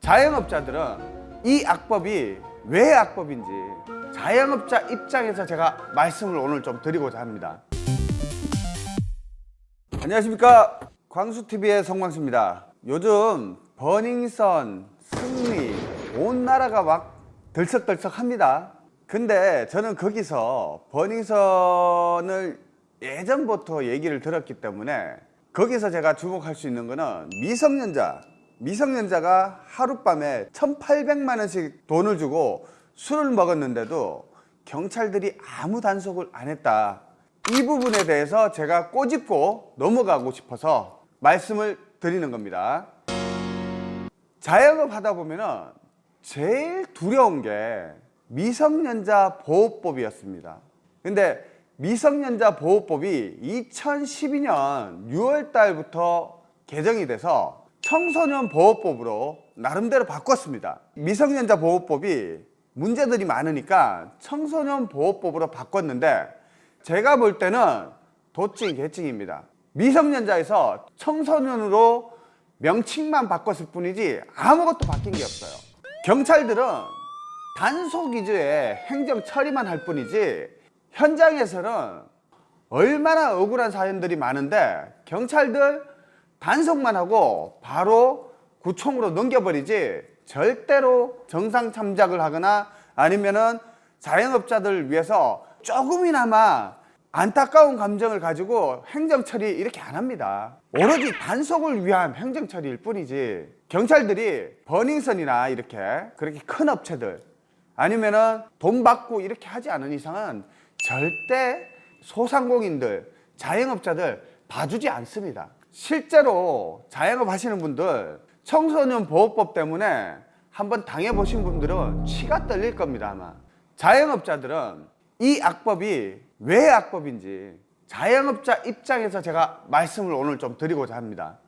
자영업자들은 이 악법이 왜 악법인지 자영업자 입장에서 제가 말씀을 오늘 좀 드리고자 합니다. 안녕하십니까 광수TV의 성광수입니다. 요즘 버닝썬, 승리 온 나라가 막 들썩들썩합니다. 근데 저는 거기서 버닝썬을 예전부터 얘기를 들었기 때문에 거기서 제가 주목할 수 있는 거는 미성년자 미성년자가 하룻밤에 1800만 원씩 돈을 주고 술을 먹었는데도 경찰들이 아무 단속을 안 했다. 이 부분에 대해서 제가 꼬집고 넘어가고 싶어서 말씀을 드리는 겁니다. 자영업 하다 보면은 제일 두려운 게 미성년자 보호법이었습니다. 근데 미성년자 보호법이 2012년 6월 달부터 개정이 돼서 청소년 보호법으로 나름대로 바꿨습니다. 미성년자 보호법이 문제들이 많으니까 청소년 보호법으로 바꿨는데 제가 볼 때는 도찐 개찐입니다. 미성년자에서 청소년으로 명칭만 바꿨을 뿐이지 아무것도 바뀐 게 없어요. 경찰들은 단속 위주의 행정 처리만 할 뿐이지 현장에서는 얼마나 억울한 사연들이 많은데 경찰들 단속만 하고 바로 구총으로 넘겨버리지 절대로 정상 참작을 하거나 아니면은 자영업자들을 위해서 조금이나마 안타까운 감정을 가지고 행정처리 이렇게 안 합니다. 오로지 단속을 위한 행정처리일 뿐이지 경찰들이 버닝썬이나 이렇게 그렇게 큰 업체들 아니면은 돈 받고 이렇게 하지 않은 이상은 절대 소상공인들 자영업자들 봐주지 않습니다 실제로 자영업 하시는 분들 청소년 보호법 때문에 한번 당해보신 분들은 치가 떨릴 겁니다 아마. 자영업자들은 이 악법이 왜 악법인지 자영업자 입장에서 제가 말씀을 오늘 좀 드리고자 합니다.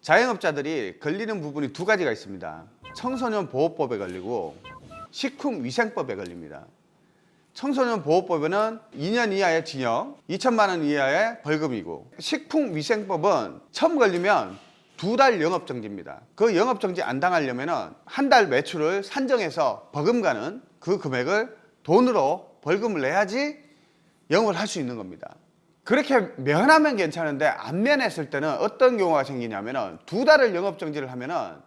자영업자들이 걸리는 부분이 두 가지가 있습니다. 청소년 보호법에 걸리고 식품위생법에 걸립니다 청소년 보호법에는 2년 이하의 징역, 2천만 원 이하의 벌금이고 식품위생법은 처음 걸리면 두 달 영업정지입니다. 그 영업정지 안 당하려면 한 달 매출을 산정해서 버금가는 그 금액을 돈으로 벌금을 내야지 영업을 할 수 있는 겁니다. 그렇게 면하면 괜찮은데 안 면했을 때는 어떤 경우가 생기냐면 두 달을 영업정지를 하면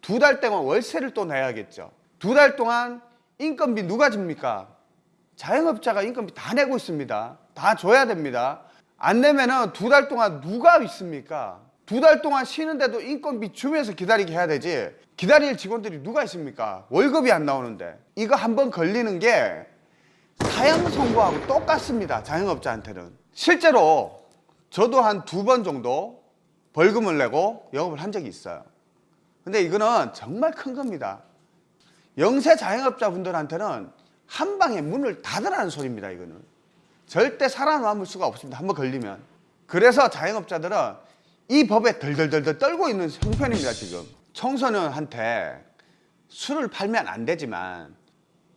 두 달 동안 월세를 또 내야겠죠. 두 달 동안 인건비 누가 줍니까? 자영업자가 인건비 다 내고 있습니다. 다 줘야 됩니다. 안 내면은 두 달 동안 누가 있습니까? 두 달 동안 쉬는데도 인건비 주면서 기다리게 해야 되지. 기다릴 직원들이 누가 있습니까? 월급이 안 나오는데. 이거 한번 걸리는 게 사형 선고하고 똑같습니다. 자영업자한테는. 실제로 저도 한 두 번 정도 벌금을 내고 영업을 한 적이 있어요. 근데 이거는 정말 큰 겁니다. 영세 자영업자분들한테는 한 방에 문을 닫으라는 소리입니다 이거는. 절대 살아남을 수가 없습니다. 한번 걸리면. 그래서 자영업자들은 이 법에 덜덜덜덜 떨고 있는 형편입니다 지금. 청소년한테 술을 팔면 안 되지만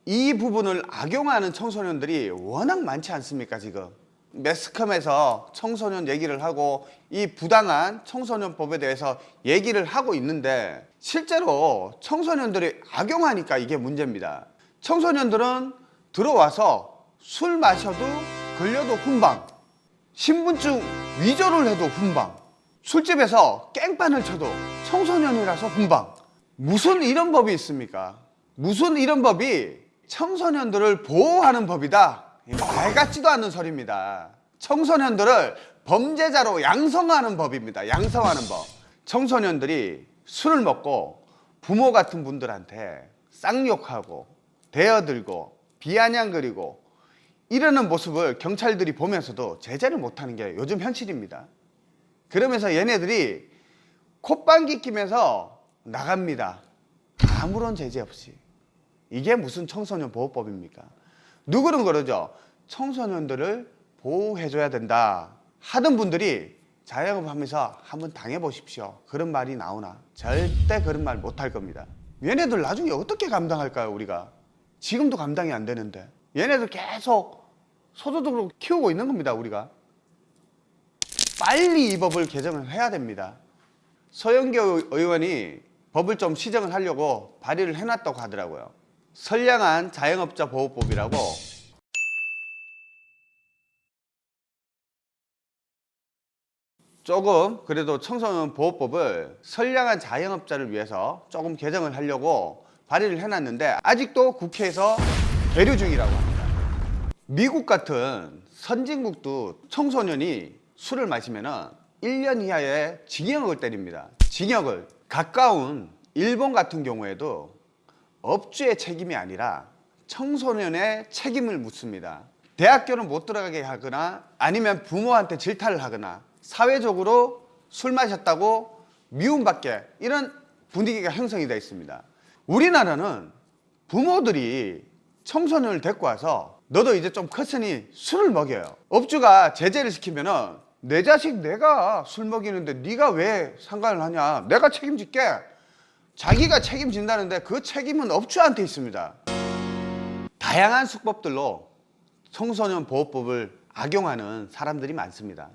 이 부분을 악용하는 청소년들이 워낙 많지 않습니까 지금? 매스컴에서 청소년 얘기를 하고 이 부당한 청소년법에 대해서 얘기를 하고 있는데 실제로 청소년들이 악용하니까 이게 문제입니다 청소년들은 들어와서 술 마셔도 걸려도 훈방 신분증 위조를 해도 훈방 술집에서 깽판을 쳐도 청소년이라서 훈방. 무슨 이런 법이 있습니까? 무슨 이런 법이 청소년들을 보호하는 법이다. 말 같지도 않는 소리입니다. 청소년들을 범죄자로 양성하는 법입니다. 양성하는 법. 청소년들이 술을 먹고 부모 같은 분들한테 쌍욕하고 대어들고 비아냥거리고 이러는 모습을 경찰들이 보면서도 제재를 못하는 게 요즘 현실입니다. 그러면서 얘네들이 콧방귀 끼면서 나갑니다. 아무런 제재 없이. 이게 무슨 청소년 보호법입니까? 누구는 그러죠. 청소년들을 보호해줘야 된다. 하던 분들이 자영업 하면서 한번 당해보십시오. 그런 말이 나오나? 절대 그런 말 못할 겁니다. 얘네들 나중에 어떻게 감당할까요, 우리가? 지금도 감당이 안 되는데. 얘네들 계속 소도둑으로 키우고 있는 겁니다 우리가. 빨리 이 법을 개정을 해야 됩니다. 서영교 의원이 법을 좀 시정을 하려고 발의를 해놨다고 하더라고요. 선량한 자영업자 보호법이라고. 조금 그래도 청소년 보호법을 선량한 자영업자를 위해서 조금 개정을 하려고 발의를 해놨는데 아직도 국회에서 계류 중이라고 합니다. 미국 같은 선진국도 청소년이 술을 마시면 은 1년 이하의 징역을 때립니다. 징역을 가까운 일본 같은 경우에도 업주의 책임이 아니라 청소년의 책임을 묻습니다. 대학교는 못 들어가게 하거나 아니면 부모한테 질타를 하거나 사회적으로 술 마셨다고 미움받게 이런 분위기가 형성이 되어 있습니다. 우리나라는 부모들이 청소년을 데리고 와서 너도 이제 좀 컸으니 술을 먹여요. 업주가 제재를 시키면은 내 자식 내가 술 먹이는데 네가 왜 상관을 하냐? 내가 책임질게. 자기가 책임진다는데 그 책임은 업주한테 있습니다. 다양한 수법들로 청소년 보호법을 악용하는 사람들이 많습니다.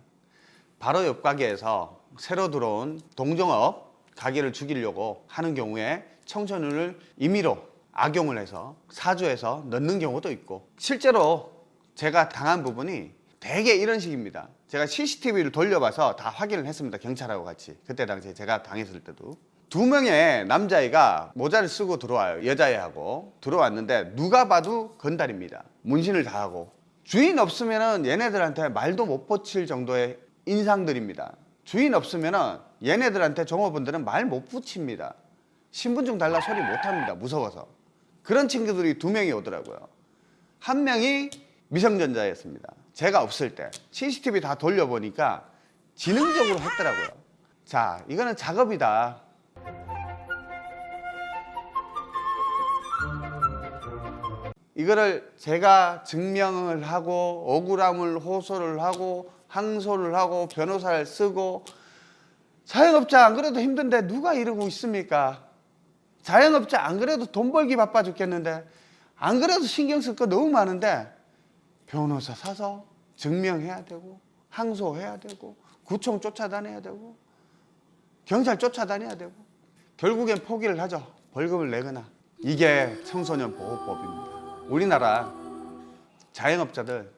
바로 옆 가게에서 새로 들어온 동종업 가게를 죽이려고 하는 경우에 청소년을 임의로 악용을 해서 사주해서 넣는 경우도 있고 실제로 제가 당한 부분이 대개 이런 식입니다. 제가 CCTV를 돌려봐서 다 확인을 했습니다. 경찰하고 같이. 그때 당시에 제가 당했을 때도. 두 명의 남자애가 모자를 쓰고 들어와요. 여자애하고. 들어왔는데 누가 봐도 건달입니다. 문신을 다 하고. 주인 없으면 은 얘네들한테 말도 못 붙일 정도의 인상들입니다. 주인 없으면 은 얘네들한테 종업원들은 말 못 붙입니다. 신분증 달라 소리 못 합니다. 무서워서. 그런 친구들이 두 명이 오더라고요. 한 명이 미성년자였습니다. 제가 없을 때 CCTV 다 돌려보니까 지능적으로 했더라고요. 자, 이거는 작업이다. 이거를 제가 증명을 하고 억울함을 호소를 하고 항소를 하고 변호사를 쓰고 자영업자 안 그래도 힘든데 누가 이러고 있습니까? 자영업자 안 그래도 돈 벌기 바빠 죽겠는데 안 그래도 신경 쓸 거 너무 많은데 변호사 사서 증명해야 되고 항소해야 되고 구청 쫓아다녀야 되고 경찰 쫓아다녀야 되고 결국엔 포기를 하죠. 벌금을 내거나 이게 청소년 보호법입니다. 우리나라 자영업자들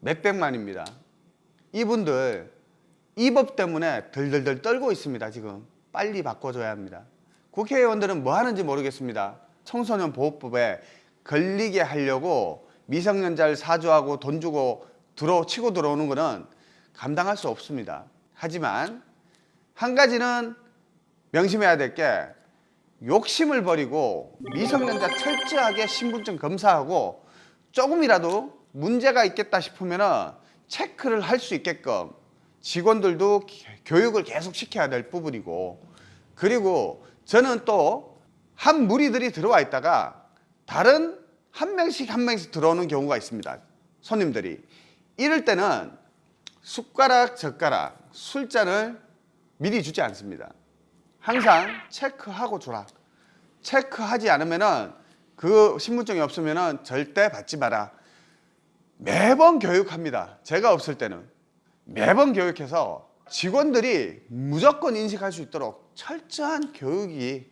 몇백만입니다. 이분들 이 법 때문에 덜덜덜 떨고 있습니다. 지금 빨리 바꿔줘야 합니다. 국회의원들은 뭐 하는지 모르겠습니다. 청소년 보호법에 걸리게 하려고 미성년자를 사주하고 돈 주고 들어 치고 들어오는 것은 감당할 수 없습니다. 하지만 한 가지는 명심해야 될 게 욕심을 버리고 미성년자 철저하게 신분증 검사하고 조금이라도 문제가 있겠다 싶으면 체크를 할 수 있게끔 직원들도 교육을 계속 시켜야 될 부분이고 그리고 저는 또 한 무리들이 들어와 있다가 다른 한 명씩 한 명씩 들어오는 경우가 있습니다. 손님들이. 이럴 때는 숟가락, 젓가락, 술잔을 미리 주지 않습니다. 항상 체크하고 주라. 체크하지 않으면은 그 신분증이 없으면은 절대 받지 마라. 매번 교육합니다. 제가 없을 때는. 매번 교육해서 직원들이 무조건 인식할 수 있도록 철저한 교육이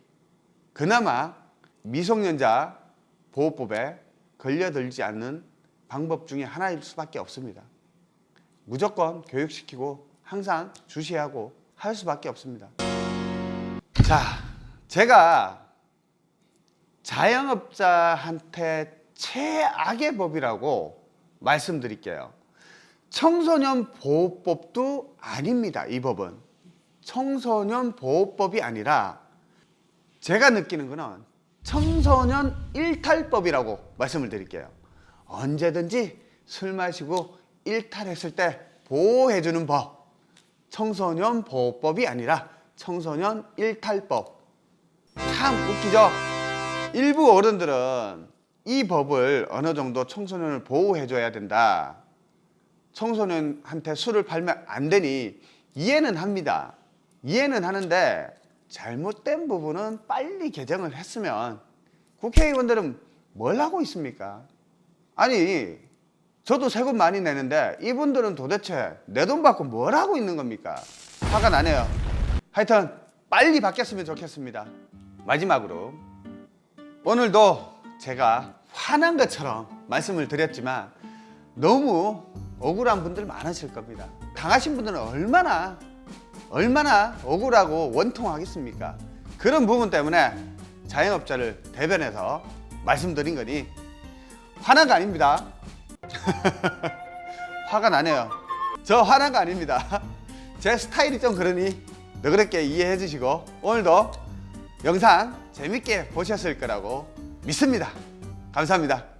그나마 미성년자 보호법에 걸려들지 않는 방법 중에 하나일 수밖에 없습니다. 무조건 교육시키고 항상 주시하고 할 수밖에 없습니다. 자, 제가 자영업자한테 최악의 법이라고 말씀드릴게요. 청소년 보호법도 아닙니다. 이 법은 청소년 보호법이 아니라 제가 느끼는 거는 청소년 일탈법이라고 말씀을 드릴게요. 언제든지 술 마시고 일탈했을 때 보호해주는 법. 청소년 보호법이 아니라 청소년 일탈법. 참 웃기죠? 일부 어른들은 이 법을 어느 정도 청소년을 보호해줘야 된다. 청소년한테 술을 팔면 안 되니 이해는 합니다. 이해는 하는데 잘못된 부분은 빨리 개정을 했으면 국회의원들은 뭘 하고 있습니까? 아니 저도 세금 많이 내는데 이분들은 도대체 내 돈 받고 뭘 하고 있는 겁니까? 화가 나네요. 하여튼 빨리 바뀌었으면 좋겠습니다. 마지막으로 오늘도 제가 화난 것처럼 말씀을 드렸지만 너무 억울한 분들 많으실 겁니다. 당하신 분들은 얼마나 얼마나 억울하고 원통하겠습니까? 그런 부분 때문에 자영업자를 대변해서 말씀드린 거니 화난 거 아닙니다. 화가 나네요. 저 화난 거 아닙니다. 제 스타일이 좀 그러니 너그럽게 이해해 주시고 오늘도 영상 재밌게 보셨을 거라고 믿습니다. 감사합니다.